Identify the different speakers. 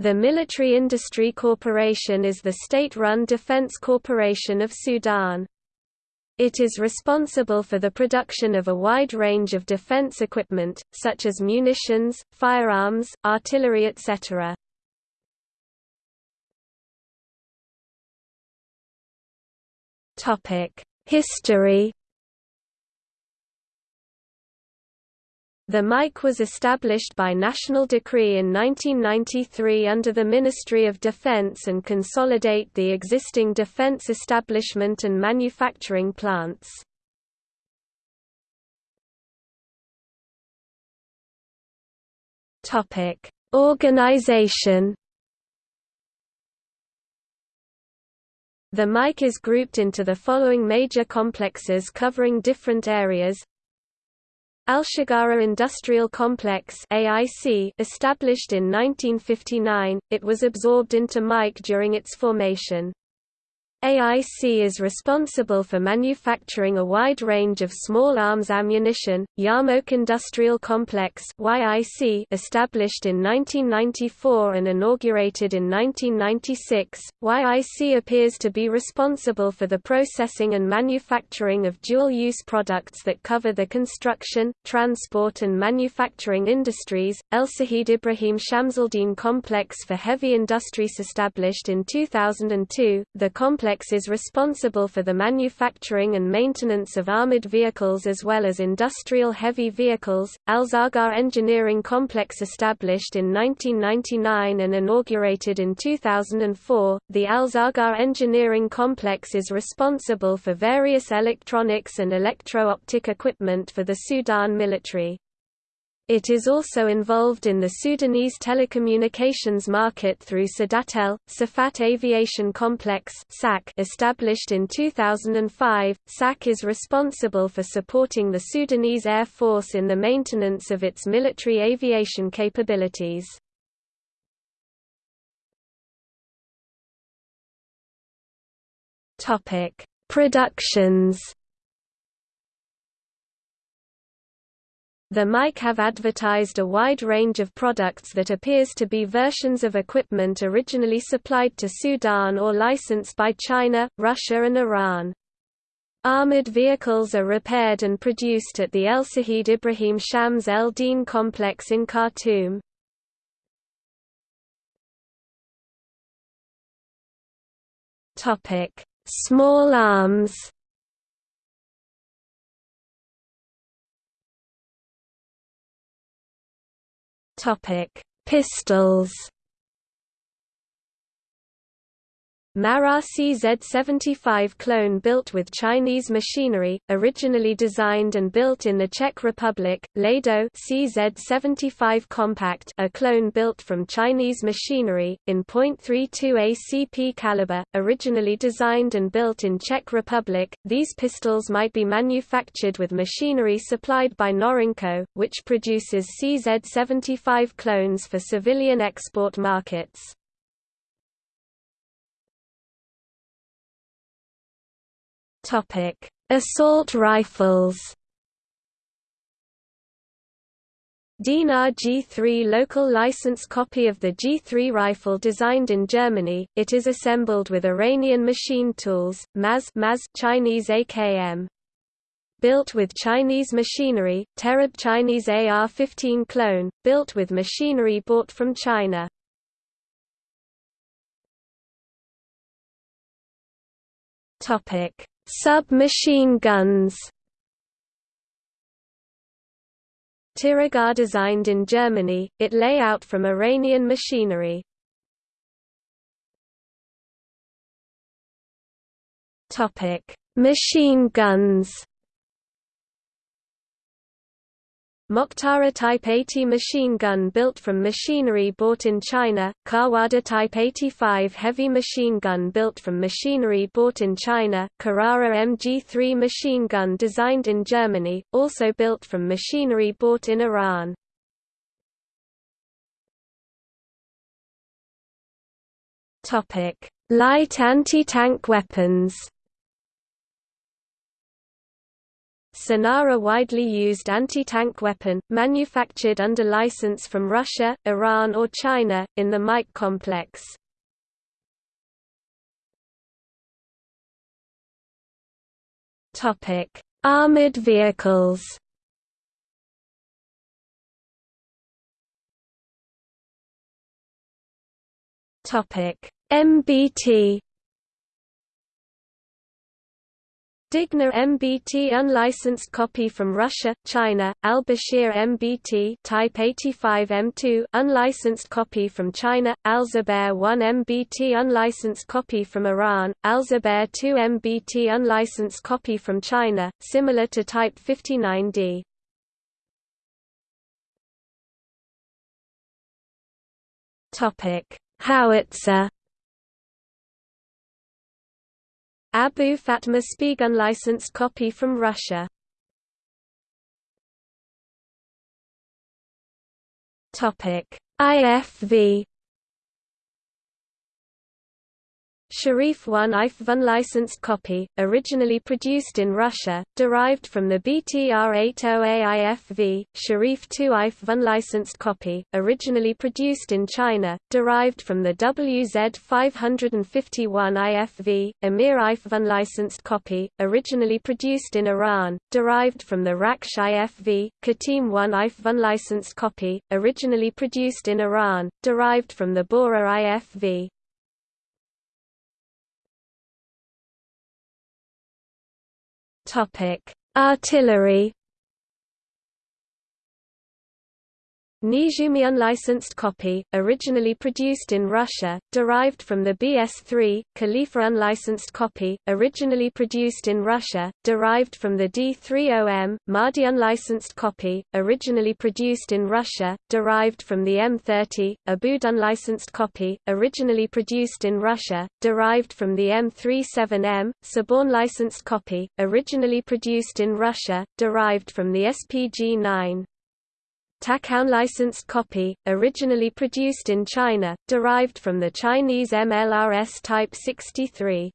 Speaker 1: The Military Industry Corporation is the state-run defense corporation of Sudan. It is responsible for the production of a wide range of defense equipment, such as munitions, firearms, artillery etc. History The MIC was established by national decree in 1993 under the Ministry of Defense and consolidate the existing defense establishment and manufacturing plants. Organization The MIC is grouped into the following major complexes covering different areas Al-Shagara Industrial Complex AIC established in 1959, it was absorbed into MIC during its formation. AIC is responsible for manufacturing a wide range of small arms ammunition. Yarmouk Industrial Complex (YIC), established in 1994 and inaugurated in 1996, YIC appears to be responsible for the processing and manufacturing of dual-use products that cover the construction, transport and manufacturing industries. El Sahid Ibrahim Shamsuldin Complex for Heavy Industries established in 2002, the complex complex is responsible for the manufacturing and maintenance of armored vehicles as well as industrial heavy vehicles. Al-Zaghar Engineering Complex established in 1999 and inaugurated in 2004, the Al-Zaghar Engineering Complex is responsible for various electronics and electro-optic equipment for the Sudan military. It is also involved in the Sudanese telecommunications market through Sudatel, Safat Aviation Complex established in 2005. SAC is responsible for supporting the Sudanese Air Force in the maintenance of its military aviation capabilities. Productions The MIC have advertised a wide range of products that appears to be versions of equipment originally supplied to Sudan or licensed by China, Russia and Iran. Armored vehicles are repaired and produced at the El Sahid Ibrahim Shams El Din complex in Khartoum. Small arms Topic: Pistols. Mara CZ-75 clone built with Chinese machinery, originally designed and built in the Czech Republic, Lado CZ-75 Compact a clone built from Chinese machinery, in .32 ACP caliber, originally designed and built in Czech Republic, these pistols might be manufactured with machinery supplied by Norinco, which produces CZ-75 clones for civilian export markets.
Speaker 2: Topic: Assault rifles.
Speaker 1: Dinar G3 local license copy of the G3 rifle designed in Germany, it is assembled with Iranian machine tools, MAZ, MAZ Chinese AKM. Built with Chinese machinery, Terab Chinese AR-15 clone, built with machinery bought from China.
Speaker 2: Submachine guns
Speaker 1: Tiragar designed in Germany, it lay out from Iranian machinery.
Speaker 2: Machine guns
Speaker 1: Mokhtara Type 80 machine gun built from machinery bought in China, Kawada Type 85 heavy machine gun built from machinery bought in China, Carrara MG3 machine gun designed in Germany, also built from machinery bought in Iran.
Speaker 2: Light anti-tank weapons
Speaker 1: Sonara widely used anti-tank weapon, manufactured under license from Russia, Iran or China, in the Mike complex. Armored vehicles MBT Digna MBT unlicensed copy from Russia, China, Al-Bashir MBT Type 85 M2 unlicensed copy from China, Al-Zubair 1 MBT unlicensed copy from Iran, Al-Zubair 2 MBT unlicensed copy from China, similar to Type 59D. Topic: Howitzer Abu Fatma Spieg unlicensed copy from Russia. Topic: IFV Sharif 1 IF unlicensed copy, originally produced in Russia, derived from the BTR-80AIFV, Sharif 2 IF unlicensed copy, originally produced in China, derived from the WZ-551 IFV, Emir IF unlicensed copy, originally produced in Iran, derived from the Raksh IFV, Katim 1 IF unlicensed copy, originally produced in Iran, derived from the Bora IFV. Topic: Artillery Nizhumi unlicensed copy, originally produced in Russia, derived from the BS-3, Khalifa unlicensed copy, originally produced in Russia, derived from the D-30M, Mahdi unlicensed copy, originally produced in Russia, derived from the M30, Aboud unlicensed copy, originally produced in Russia, derived from the M37M, Saborn licensed copy, originally produced in Russia, derived from the SPG-9. Takao licensed copy, originally produced in China, derived from the Chinese MLRS Type 63.